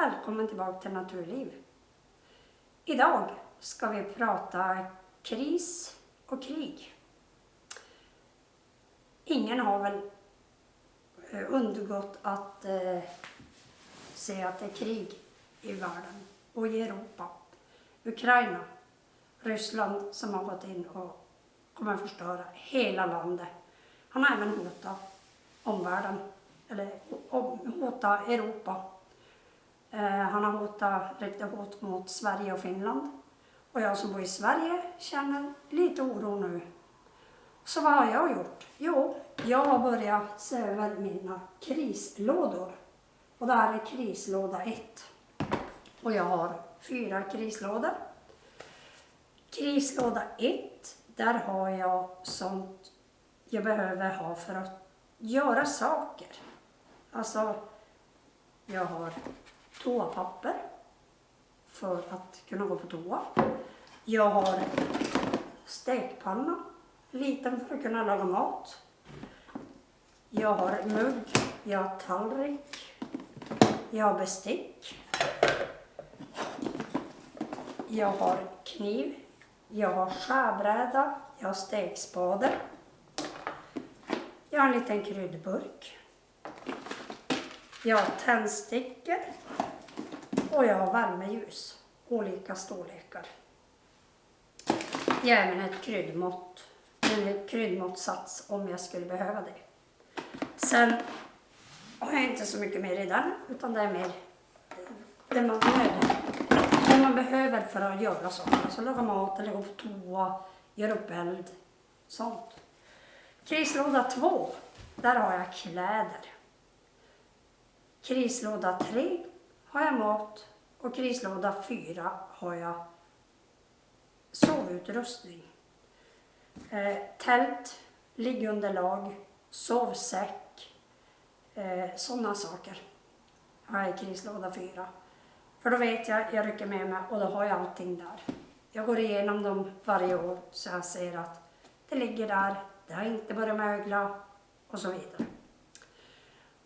välkommen tillbaka till Naturliv. Idag ska vi prata kris och krig. Ingen har väl eh, undgått att eh, se att det är krig i världen och i Europa. Ukraina, Ryssland som har gått in och kommer att förstöra hela landet. Han har även hotat omvärlden, eller hotat Europa. Eh, han har hotat, riktat hot mot Sverige och Finland. Och jag som bor i Sverige känner lite oro nu. Så vad har jag gjort? Jo, jag har börjat se över mina krislådor. Och det här är krislåda 1. Och jag har fyra krislådor. Krislåda 1, där har jag sånt jag behöver ha för att göra saker. Alltså, jag har toapapper för att kunna gå på toa. Jag har stekpanna, liten för att kunna laga mat. Jag har mugg, jag har tallrik, jag har bestick. Jag har kniv, jag har skärbräda, jag har stekspade. Jag har en liten kryddburk. Jag har tändstickor och jag har värmeljus, olika storlekar. Jag har även ett kryddmått, en kryddmåttsats om jag skulle behöva det. Sen har jag inte så mycket mer i den, utan det är mer det man, det man behöver för att göra saker. Alltså laga mat eller gå på toa, göra upp eld, sånt. Krislåda 2, där har jag kläder. Krislåda 3 har jag mat och krislåda 4 har jag sovutrustning. Eh, tält, liggunderlag, sovsäck, eh, sådana saker har jag i krislåda 4. För då vet jag, jag rycker med mig och då har jag allting där. Jag går igenom dem varje år så jag ser att det ligger där, det har inte börjat mögla och så vidare.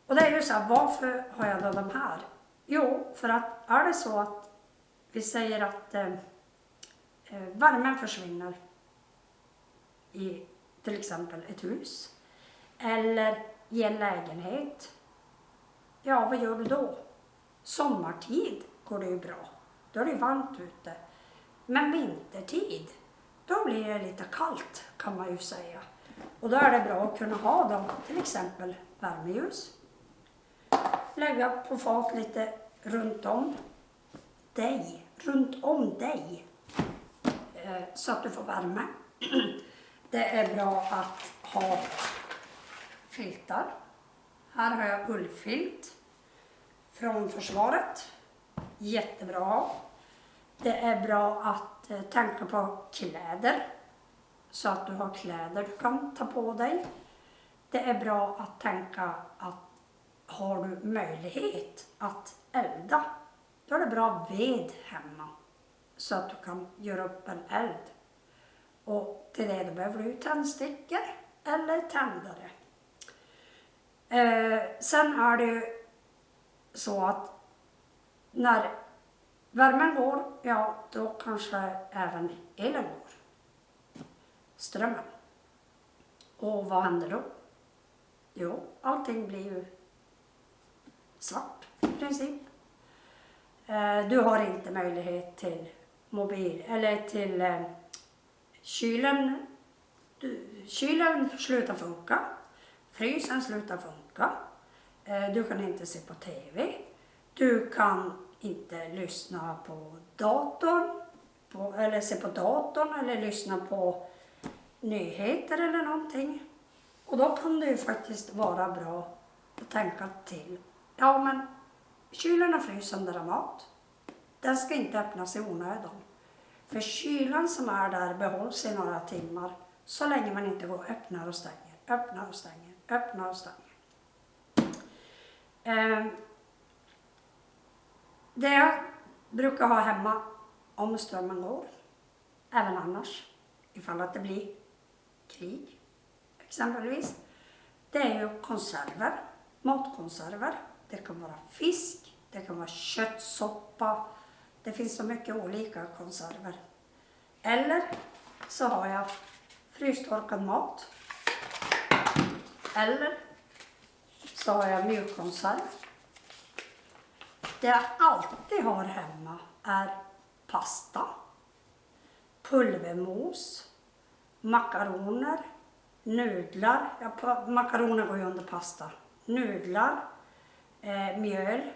Och det är ju så här, varför har jag då de här? Jo, för att är det så att vi säger att eh, eh, värmen försvinner i till exempel ett hus eller i en lägenhet. Ja, vad gör du då? Sommartid går det ju bra. Då är det varmt ute. Men vintertid, då blir det lite kallt kan man ju säga. Och då är det bra att kunna ha då till exempel värmeljus. Lägga på fat lite runt om dig, runt om dig eh, så att du får värme. Det är bra att ha filtar. Här har jag ullfilt från försvaret. Jättebra. Det är bra att eh, tänka på kläder så att du har kläder du kan ta på dig. Det är bra att tänka att har du möjlighet att elda, då är det bra ved hemma så att du kan göra upp en eld. Och till det då behöver du tändstickor eller tändare. Eh, sen är det ju så att när värmen går, ja då kanske även elen går. Strömmen. Och vad händer då? Jo, allting blir ju svart i princip. Eh, du har inte möjlighet till mobil eller till eh, kylen. Du, kylen slutar funka. Frysen slutar funka. Eh, du kan inte se på TV. Du kan inte lyssna på datorn. På, eller se på datorn eller lyssna på nyheter eller någonting. Och då kan det ju faktiskt vara bra att tänka till. Ja men kylen och frysen där är mat. Den ska inte öppnas i onödan. För kylen som är där behålls i några timmar så länge man inte går och öppnar och stänger, öppnar och stänger, öppnar och stänger. Eh, det jag brukar ha hemma om strömmen går, även annars, ifall att det blir krig exempelvis, det är ju konserver, matkonserver. Det kan vara fisk, Det kan vara köttsoppa. Det finns så mycket olika konserver. Eller så har jag frystorkad mat. Eller så har jag mjukkonserv. Det jag alltid har hemma är pasta, pulvermos, makaroner, nudlar. Ja, makaroner går ju under pasta. Nudlar, eh, mjöl,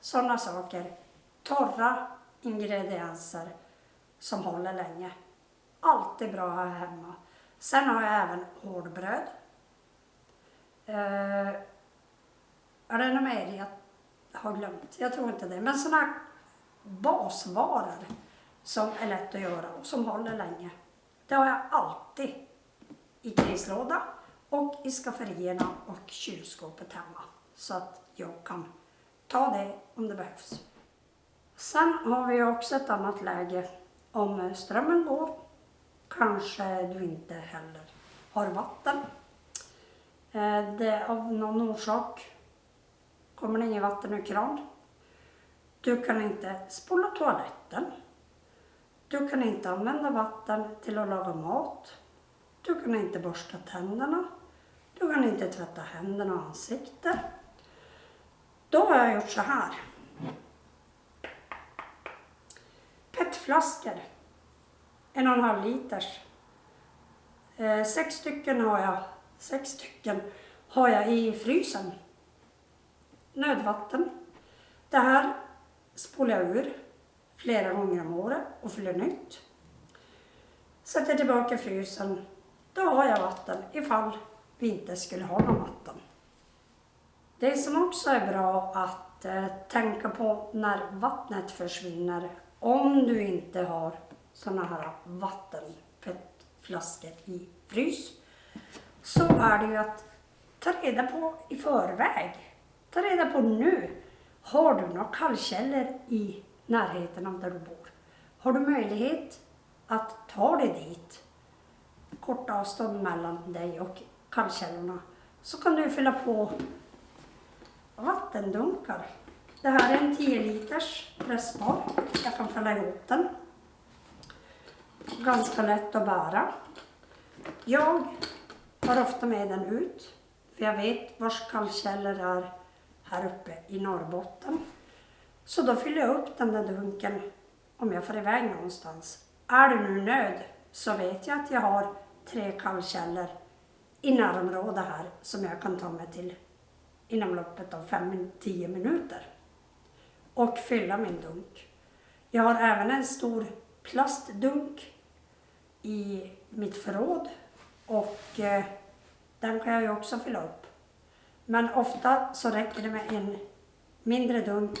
sådana saker. Torra ingredienser som håller länge. Alltid bra att ha hemma. Sen har jag även hårdbröd. Eh, är det något mer jag har glömt? Jag tror inte det. Men sådana basvaror som är lätt att göra och som håller länge. Det har jag alltid i krislåda och i skafferierna och kylskåpet hemma. Så att jag kan ta det om det behövs. Sen har vi också ett annat läge. Om strömmen går kanske du inte heller har vatten. Eh, det av någon orsak kommer det inget vatten ur kran. Du kan inte spola toaletten. Du kan inte använda vatten till att laga mat. Du kan inte borsta tänderna. Du kan inte tvätta händerna och ansiktet. Då har jag gjort så här. PET-flaskor. En och en halv liters. Eh, sex stycken har jag, sex stycken har jag i frysen. Nödvatten. Det här spolar jag ur flera gånger om året och fyller nytt. Sätter tillbaka i frysen. Då har jag vatten ifall vi inte skulle ha någon vatten. Det som också är bra att eh, tänka på när vattnet försvinner, om du inte har sådana här vattenflaskor i frys, så är det ju att ta reda på i förväg. Ta reda på nu. Har du några kallkällor i närheten av där du bor? Har du möjlighet att ta dig dit? Kort avstånd mellan dig och kallkällorna. Så kan du fylla på vattendunkar. Det här är en 10 liters pressbar. Jag kan fälla ihop den. Ganska lätt att bära. Jag tar ofta med den ut. För jag vet vars kallkällor är här uppe i Norrbotten. Så då fyller jag upp den där dunken om jag får iväg någonstans. Är det nu nöd så vet jag att jag har tre kallkällor i närområdet här som jag kan ta mig till inom loppet av 5-10 minuter och fylla min dunk. Jag har även en stor plastdunk i mitt förråd och eh, den kan jag ju också fylla upp. Men ofta så räcker det med en mindre dunk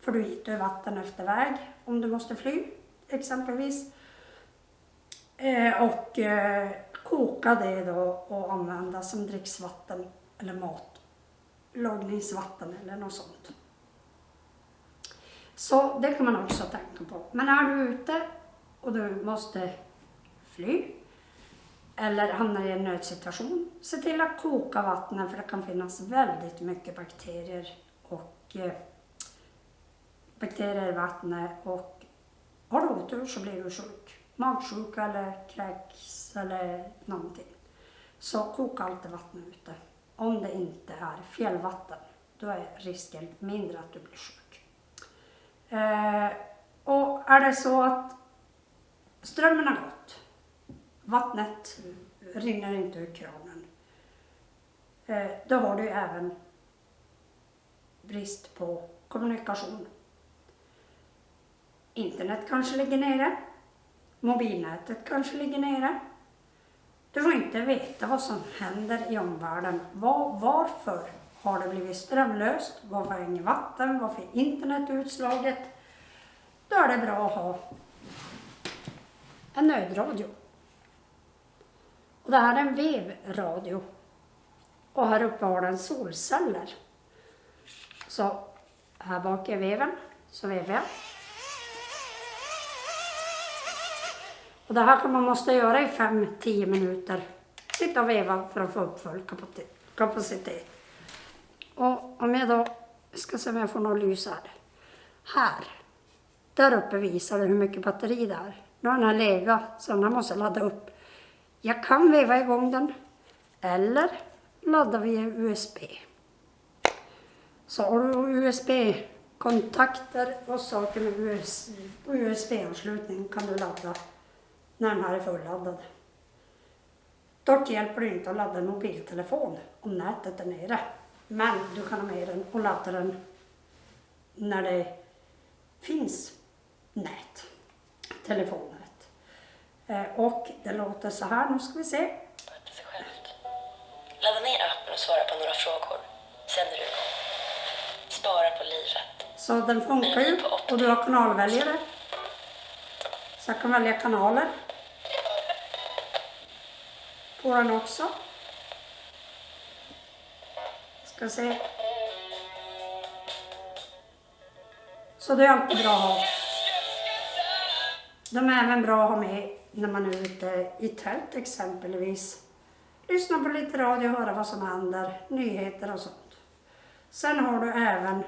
för du hittar vatten efter väg om du måste fly exempelvis. Eh, och eh, koka det då och använda som dricksvatten eller mat Lagningsvatten eller något sånt. Så det kan man också tänka på. Men är du ute och du måste fly eller hamnar i en nödsituation, se till att koka vattnet för det kan finnas väldigt mycket bakterier och eh, bakterier i vattnet och har du otur så blir du sjuk. Magsjuka eller kräks eller någonting. Så koka alltid vattnet ute. Om det inte är fjällvatten, då är risken mindre att du blir sjuk. Eh, och är det så att strömmen har gått, vattnet rinner inte ur kranen, eh, då har du även brist på kommunikation. Internet kanske ligger nere, mobilnätet kanske ligger nere. Du får inte veta vad som händer i omvärlden. Var, varför har det blivit strömlöst? Varför är inget vatten? Varför är internet utslaget? Då är det bra att ha en nödradio. Och det här är en vevradio. Och här uppe har den solceller. Så här bak är veven, så vevar jag. Och det här kan man måste göra i 5-10 minuter. Sitta och veva för att få upp full kapacitet. Och om jag då ska se om jag får något ljus här. Här. Där uppe visar det hur mycket batteri det är. Nu har den här legat så den här måste ladda upp. Jag kan veva igång den. Eller ladda via USB. Så har du USB-kontakter och saker med USB-anslutning kan du ladda när den här är fulladdad. Dock hjälper det inte att ladda en mobiltelefon om nätet är nere. Men du kan ha med den och ladda den när det finns nät, telefonnät. Eh, och det låter så här, nu ska vi se. Ladda ner appen och svara på några frågor. Sen är du igång. Spara på livet. Så den funkar ju och du har kanalväljare. Så jag kan välja kanaler. På den också. Ska se. Så det är alltid bra att ha. De är även bra att ha med när man är ute i tält exempelvis. Lyssna på lite radio och höra vad som händer, nyheter och sånt. Sen har du även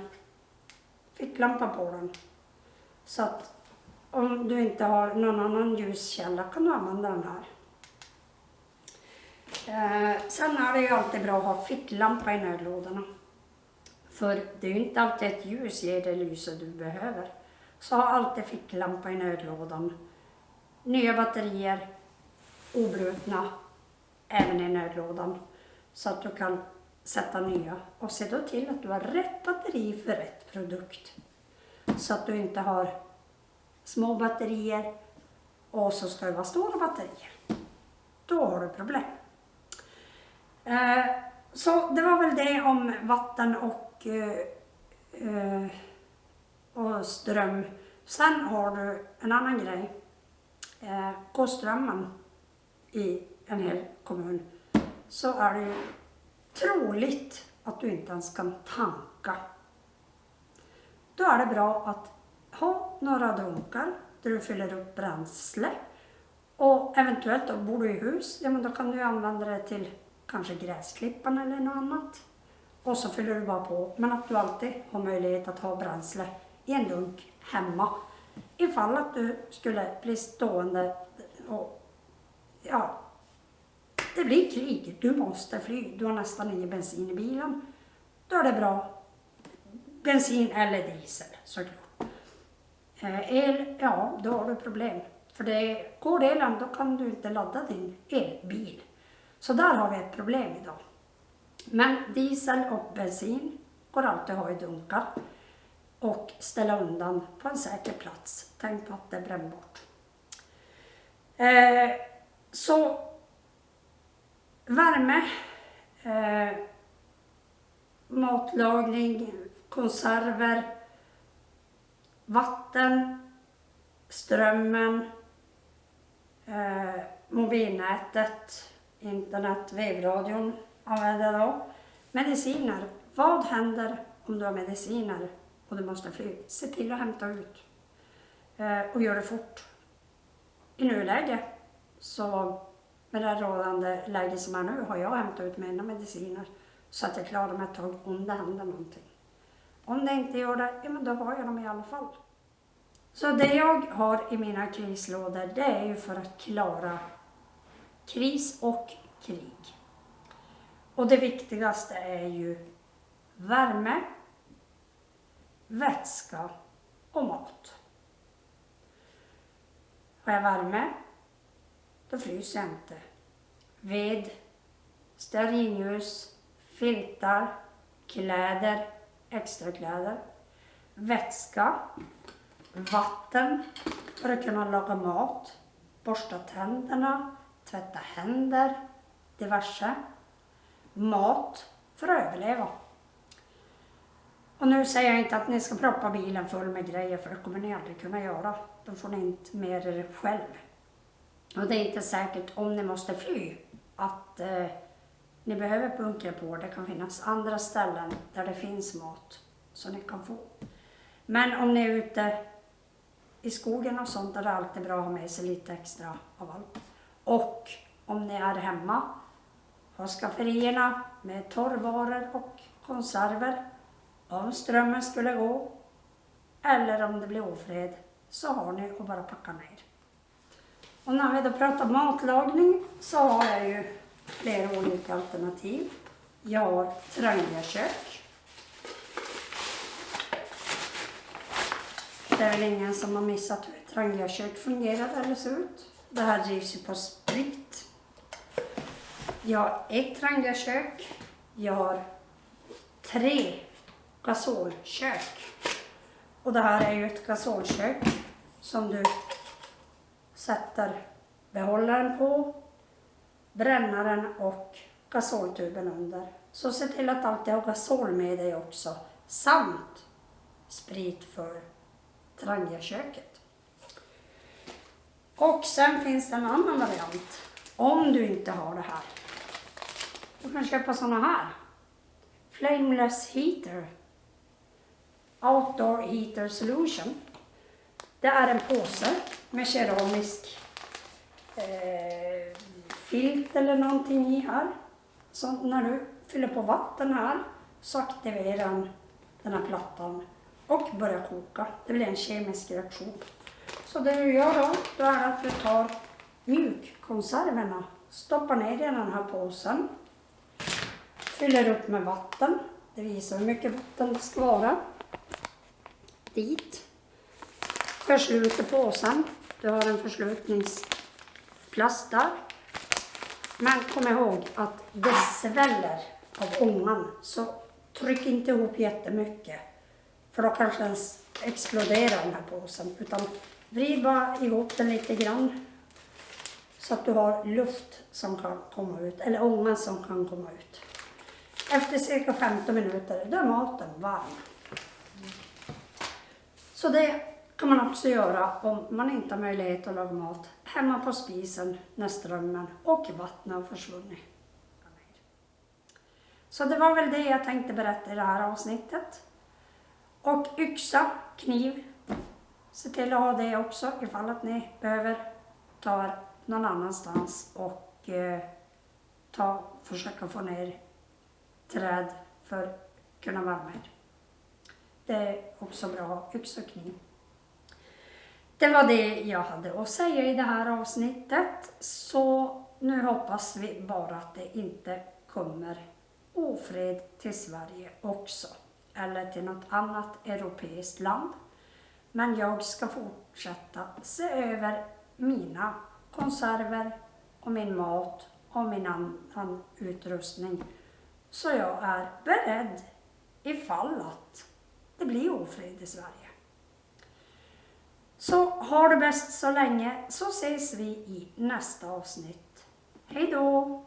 ficklampa på den. Så att om du inte har någon annan ljuskälla kan du använda den här. Eh, sen är det ju alltid bra att ha ficklampa i nödlådorna. För det är ju inte alltid ett ljus ger det lyse du behöver. Så ha alltid ficklampa i nödlådan. Nya batterier, obrutna, även i nödlådan. Så att du kan sätta nya. Och se då till att du har rätt batteri för rätt produkt. Så att du inte har små batterier och så ska det vara stora batterier. Då har du problem. Eh, så det var väl det om vatten och, eh, eh, och ström. Sen har du en annan grej. Eh, går strömmen i en hel kommun så är det ju troligt att du inte ens kan tanka. Då är det bra att ha några dunkar där du fyller upp bränsle och eventuellt då bor du i hus, ja men då kan du använda det till kanske gräsklippan eller något annat. Och så fyller du bara på. Men att du alltid har möjlighet att ha bränsle i en dunk hemma. Ifall att du skulle bli stående och ja, det blir krig. Du måste fly. Du har nästan ingen bensin i bilen. Då är det bra. Bensin eller diesel såklart. Eh, el, ja då har du problem. För det, går elen då kan du inte ladda din elbil. Så där har vi ett problem idag. Men diesel och bensin går alltid att ha i dunkar och ställa undan på en säker plats. Tänk på att det är brännbart. Eh, så värme, eh, matlagning, konserver, vatten, strömmen, eh, mobilnätet, Internetvevradion använder då. Mediciner. Vad händer om du har mediciner och du måste fly? Se till att hämta ut eh, och gör det fort. I nuläget så med det rådande läget som är nu har jag hämtat ut mina mediciner så att jag klarar mig ett tag om det händer någonting. Om det inte gör det, ja men då har jag dem i alla fall. Så det jag har i mina krislådor det är ju för att klara kris och krig. Och det viktigaste är ju värme, vätska och mat. Har jag värme, då fryser jag inte. Ved, stearinljus, filtar, kläder, extrakläder, vätska, vatten för att kunna laga mat, borsta tänderna, tvätta händer, diverse. Mat för att överleva. Och nu säger jag inte att ni ska proppa bilen full med grejer för det kommer ni aldrig kunna göra. Då får ni inte med er själv. Och det är inte säkert om ni måste fly att eh, ni behöver bunkra på. Det kan finnas andra ställen där det finns mat som ni kan få. Men om ni är ute i skogen och sånt är det alltid bra att ha med sig lite extra av allt. Och om ni är hemma, ha skafferierna med torrvaror och konserver. Om strömmen skulle gå, eller om det blir ofred så har ni att bara packa ner. Och när vi då pratar matlagning så har jag ju flera olika alternativ. Jag har Trangiakök. Det är väl ingen som har missat hur ett Trangiakök fungerar eller ser ut. Det här drivs ju på sprit. Jag har ett Trangiakök. Jag har tre gasolkök. Och det här är ju ett gasolkök som du sätter behållaren på, brännaren och gasoltuben under. Så se till att alltid ha gasol med dig också, samt sprit för Trangiaköket. Och sen finns det en annan variant, om du inte har det här. Du kan köpa sådana här. Flameless Heater. Outdoor Heater Solution. Det är en påse med keramisk eh, filt eller någonting i här. Så när du fyller på vatten här så aktiverar den den här plattan och börjar koka. Det blir en kemisk reaktion. Så det du gör då, då är att du tar mjukkonserverna, stoppar ner i den här påsen, fyller upp med vatten. Det visar hur mycket vatten det ska vara. Dit. Försluter påsen. Du har en förslutningsplast där. Men kom ihåg att det sväller av ångan. Så tryck inte ihop jättemycket. För då kanske den exploderar den här påsen. Utan vrid bara ihop den lite grann. Så att du har luft som kan komma ut. Eller ånga som kan komma ut. Efter cirka 15 minuter då är maten varm. Så det kan man också göra om man inte har möjlighet att laga mat hemma på spisen när strömmen och vattnet har försvunnit. Så det var väl det jag tänkte berätta i det här avsnittet. Och yxa, kniv, se till att ha det också ifall att ni behöver ta er någon annanstans och eh, ta, försöka få ner träd för att kunna värma er. Det är också bra yxa och kniv. Det var det jag hade att säga i det här avsnittet. Så nu hoppas vi bara att det inte kommer ofred till Sverige också. Eller till något annat europeiskt land. Men jag ska fortsätta se över mina konserver och min mat och min annan utrustning. Så jag är beredd ifall att det blir ofred i Sverige. Så har det bäst så länge så ses vi i nästa avsnitt. Hej då!